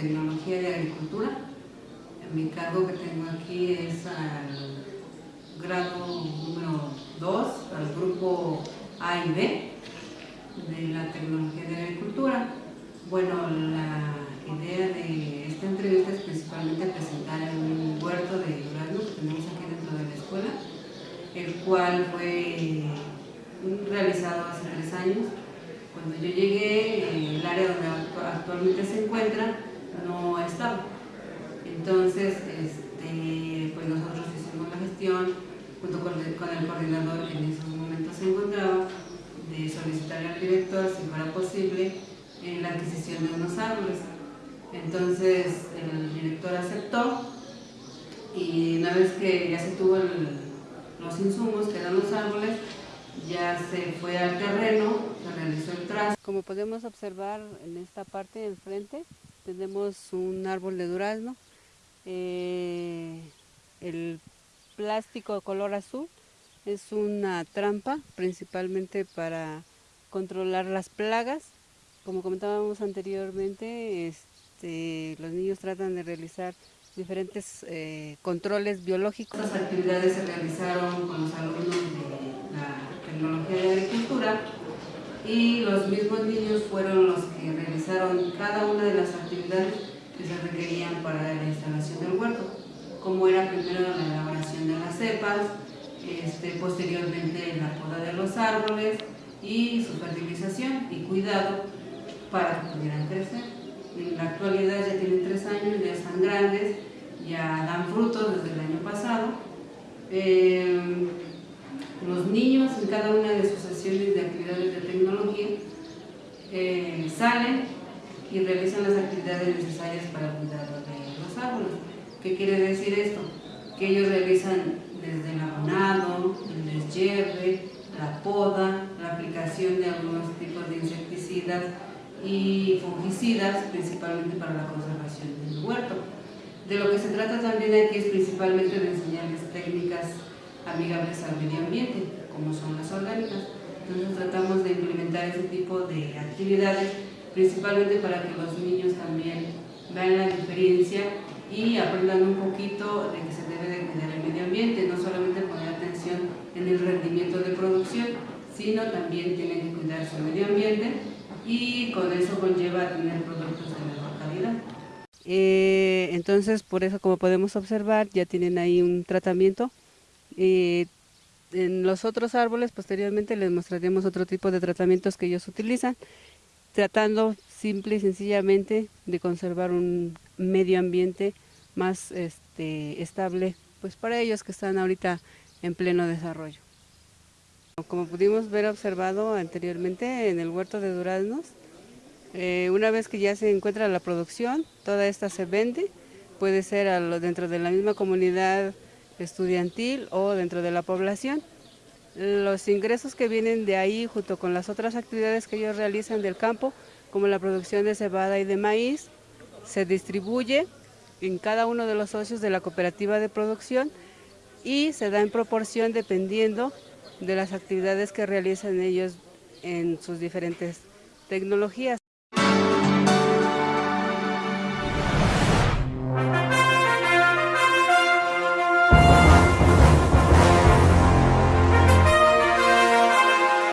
tecnología de agricultura. Mi cargo que tengo aquí es al grado número 2, al grupo A y B de la tecnología de agricultura. Bueno, la idea de esta entrevista es principalmente presentar un huerto de durazno que tenemos aquí dentro de la escuela, el cual fue realizado hace tres años. Cuando yo llegué, el área donde actualmente se encuentra no estaba. Entonces, este, pues nosotros hicimos la gestión junto con el, coordinador que en esos momentos se encontraba, de solicitar al director, si fuera posible, en la adquisición de unos árboles. Entonces el director aceptó y una vez que ya se tuvo los insumos, que eran los árboles, ya se fue al terreno, se realizó el trazo. Como podemos observar en esta parte del frente, tenemos un árbol de durazno. Eh, el plástico color azul es una trampa principalmente para controlar las plagas. Como comentábamos anteriormente, este, los niños tratan de realizar diferentes eh, controles biológicos. Estas actividades se realizaron con los alumnos de la tecnología de agricultura y los mismos niños fueron los que realizaron cada una de las actividades que se requerían para la instalación del huerto, como era primero la elaboración de las cepas, este, posteriormente la poda de los árboles y su fertilización y cuidado para que pudieran crecer. En la actualidad ya tienen tres años, ya están grandes, ya dan frutos desde el año pasado. Eh, los niños en cada una de sus sesiones de actividades de tecnología salen y realizan las actividades necesarias para cuidar de los árboles. ¿Qué quiere decir esto? Que ellos realizan desde el abonado, el deshierve, la poda, la aplicación de algunos tipos de insecticidas y fungicidas, principalmente para la conservación del huerto. De lo que se trata también aquí es principalmente de enseñarles técnicas amigables al medio ambiente, como son las orgánicas. Entonces tratamos de implementar ese tipo de actividades, principalmente para que los niños también vean la diferencia y aprendan un poquito de que se debe de cuidar el medio ambiente, no solamente poner atención en el rendimiento de producción, sino también tienen que cuidar su medio ambiente y con eso conlleva tener productos de mejor calidad. Eh, entonces, por eso, como podemos observar, ya tienen ahí un tratamiento. Eh, en los otros árboles, posteriormente les mostraremos otro tipo de tratamientos que ellos utilizan, tratando simple y sencillamente de conservar un medio ambiente más este, estable pues para ellos que están ahorita en pleno desarrollo. Como pudimos ver observado anteriormente en el huerto de duraznos, eh, una vez que ya se encuentra la producción, toda esta se vende, puede ser dentro de la misma comunidad estudiantil o dentro de la población. Los ingresos que vienen de ahí junto con las otras actividades que ellos realizan del campo como la producción de cebada y de maíz, se distribuye en cada uno de los socios de la cooperativa de producción y se da en proporción dependiendo de las actividades que realizan ellos en sus diferentes tecnologías.